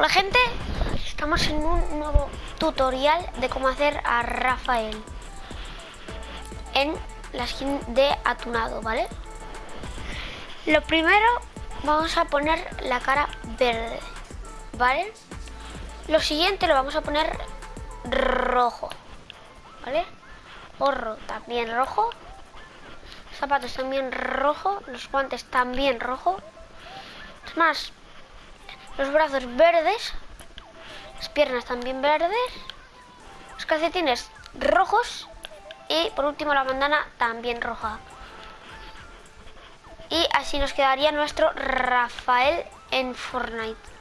Hola gente, estamos en un nuevo tutorial de cómo hacer a Rafael en la skin de Atunado, ¿vale? Lo primero vamos a poner la cara verde, ¿vale? Lo siguiente lo vamos a poner rojo, ¿vale? Gorro también rojo, zapatos también rojo, los guantes también rojo. Es más, los brazos verdes, las piernas también verdes, los calcetines rojos y por último la bandana también roja. Y así nos quedaría nuestro Rafael en Fortnite.